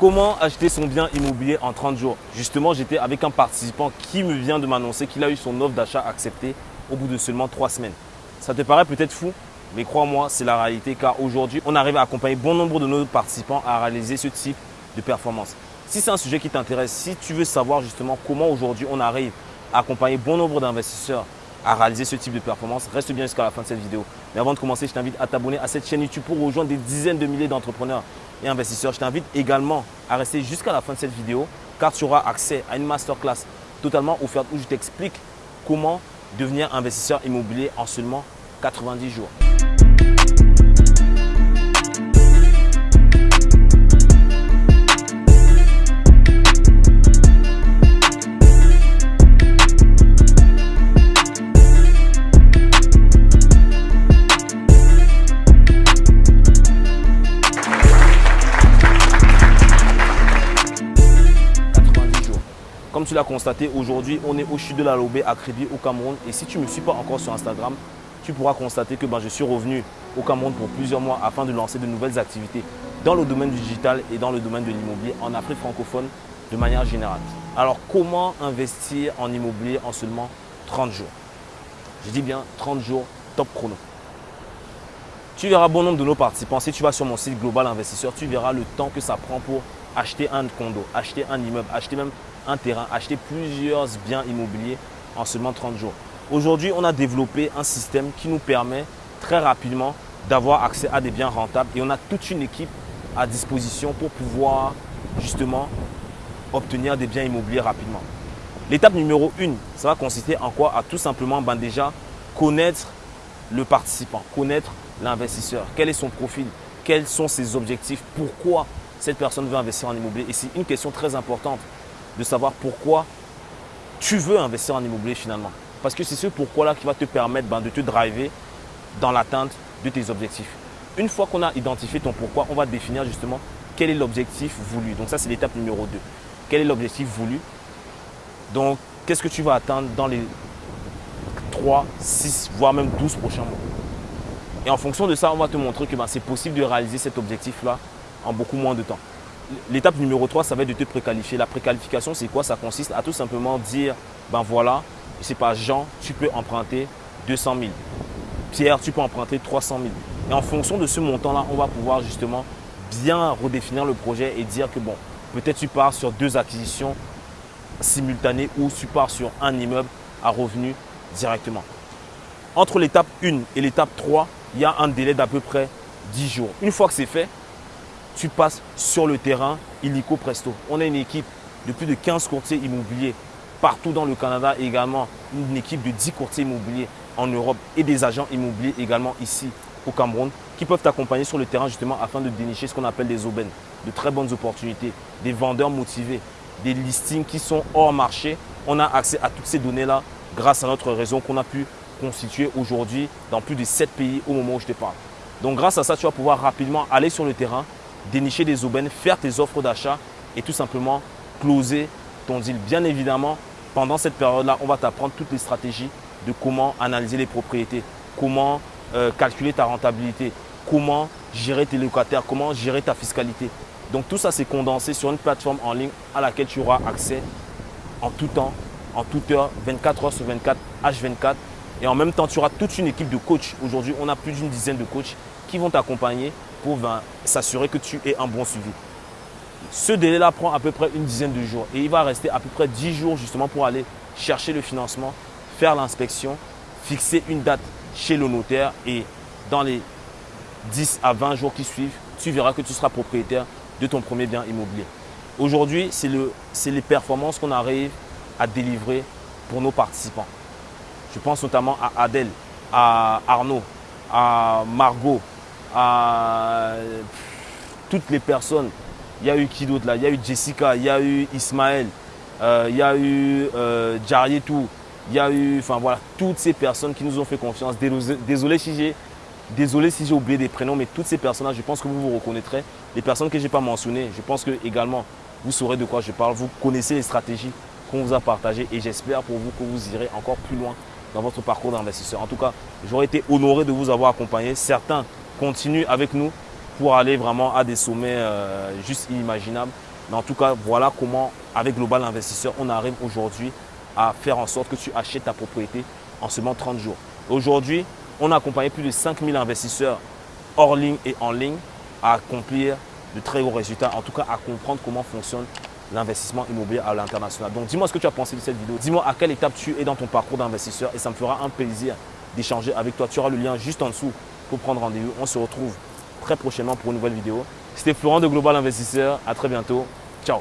Comment acheter son bien immobilier en 30 jours Justement, j'étais avec un participant qui me vient de m'annoncer qu'il a eu son offre d'achat acceptée au bout de seulement 3 semaines. Ça te paraît peut-être fou, mais crois-moi, c'est la réalité car aujourd'hui, on arrive à accompagner bon nombre de nos participants à réaliser ce type de performance. Si c'est un sujet qui t'intéresse, si tu veux savoir justement comment aujourd'hui on arrive à accompagner bon nombre d'investisseurs à réaliser ce type de performance, reste bien jusqu'à la fin de cette vidéo. Mais avant de commencer, je t'invite à t'abonner à cette chaîne YouTube pour rejoindre des dizaines de milliers d'entrepreneurs et investisseurs. Je t'invite également à rester jusqu'à la fin de cette vidéo car tu auras accès à une masterclass totalement offerte où je t'explique comment devenir investisseur immobilier en seulement 90 jours. Comme tu l'as constaté, aujourd'hui, on est au chute de la Lobé à Kribi au Cameroun. Et si tu ne me suis pas encore sur Instagram, tu pourras constater que ben, je suis revenu au Cameroun pour plusieurs mois afin de lancer de nouvelles activités dans le domaine du digital et dans le domaine de l'immobilier en Afrique francophone de manière générale. Alors, comment investir en immobilier en seulement 30 jours? Je dis bien 30 jours top chrono. Tu verras bon nombre de nos participants. Si tu vas sur mon site Global Investisseur, tu verras le temps que ça prend pour acheter un condo, acheter un immeuble, acheter même un terrain, acheter plusieurs biens immobiliers en seulement 30 jours. Aujourd'hui, on a développé un système qui nous permet très rapidement d'avoir accès à des biens rentables et on a toute une équipe à disposition pour pouvoir justement obtenir des biens immobiliers rapidement. L'étape numéro 1, ça va consister en quoi? À tout simplement ben déjà connaître le participant, connaître l'investisseur, quel est son profil, quels sont ses objectifs, pourquoi cette personne veut investir en immobilier. Et c'est une question très importante de savoir pourquoi tu veux investir en immobilier finalement. Parce que c'est ce pourquoi-là qui va te permettre ben, de te driver dans l'atteinte de tes objectifs. Une fois qu'on a identifié ton pourquoi, on va définir justement quel est l'objectif voulu. Donc ça, c'est l'étape numéro 2. Quel est l'objectif voulu? Donc, qu'est-ce que tu vas atteindre dans les 3, 6, voire même 12 prochains mois? Et en fonction de ça, on va te montrer que ben, c'est possible de réaliser cet objectif-là en beaucoup moins de temps. L'étape numéro 3, ça va être de te préqualifier. La préqualification, c'est quoi? Ça consiste à tout simplement dire, ben voilà, je sais pas, Jean, tu peux emprunter 200 000. Pierre, tu peux emprunter 300 000. Et en fonction de ce montant-là, on va pouvoir justement bien redéfinir le projet et dire que bon, peut-être tu pars sur deux acquisitions simultanées ou tu pars sur un immeuble à revenu directement. Entre l'étape 1 et l'étape 3, il y a un délai d'à peu près 10 jours. Une fois que c'est fait, tu passes sur le terrain illico presto. On a une équipe de plus de 15 courtiers immobiliers partout dans le Canada également une équipe de 10 courtiers immobiliers en Europe et des agents immobiliers également ici au Cameroun qui peuvent t'accompagner sur le terrain justement afin de dénicher ce qu'on appelle des aubaines, de très bonnes opportunités, des vendeurs motivés, des listings qui sont hors marché. On a accès à toutes ces données-là grâce à notre réseau qu'on a pu constituer aujourd'hui dans plus de 7 pays au moment où je te parle. Donc grâce à ça, tu vas pouvoir rapidement aller sur le terrain, dénicher des aubaines, faire tes offres d'achat et tout simplement closer ton deal. Bien évidemment, pendant cette période-là, on va t'apprendre toutes les stratégies de comment analyser les propriétés, comment euh, calculer ta rentabilité, comment gérer tes locataires, comment gérer ta fiscalité. Donc tout ça, c'est condensé sur une plateforme en ligne à laquelle tu auras accès en tout temps, en toute heure, 24 heures sur 24, H24. Et en même temps, tu auras toute une équipe de coachs. Aujourd'hui, on a plus d'une dizaine de coachs qui vont t'accompagner pour ben, s'assurer que tu aies un bon suivi. Ce délai-là prend à peu près une dizaine de jours et il va rester à peu près 10 jours justement pour aller chercher le financement, faire l'inspection, fixer une date chez le notaire et dans les 10 à 20 jours qui suivent, tu verras que tu seras propriétaire de ton premier bien immobilier. Aujourd'hui, c'est le, les performances qu'on arrive à délivrer pour nos participants. Je pense notamment à Adèle, à Arnaud, à Margot, à toutes les personnes. Il y a eu qui d'autre là? Il y a eu Jessica, il y a eu Ismaël, euh, il y a eu euh, Jarietou, il y a eu, enfin voilà, toutes ces personnes qui nous ont fait confiance. Désolé si j'ai Désolé si j'ai oublié des prénoms, mais toutes ces personnes-là, je pense que vous vous reconnaîtrez. Les personnes que je n'ai pas mentionnées, je pense que également vous saurez de quoi je parle. Vous connaissez les stratégies qu'on vous a partagées et j'espère pour vous que vous irez encore plus loin dans votre parcours d'investisseur. En tout cas, j'aurais été honoré de vous avoir accompagné. Certains continuent avec nous pour aller vraiment à des sommets euh, juste inimaginables. Mais en tout cas, voilà comment, avec Global Investisseur, on arrive aujourd'hui à faire en sorte que tu achètes ta propriété en seulement 30 jours. Aujourd'hui, on a accompagné plus de 5000 investisseurs hors ligne et en ligne à accomplir de très gros résultats, en tout cas à comprendre comment fonctionne l'investissement immobilier à l'international. Donc dis-moi ce que tu as pensé de cette vidéo. Dis-moi à quelle étape tu es dans ton parcours d'investisseur et ça me fera un plaisir d'échanger avec toi. Tu auras le lien juste en dessous pour prendre rendez-vous. On se retrouve très prochainement pour une nouvelle vidéo. C'était Florent de Global Investisseur. À très bientôt. Ciao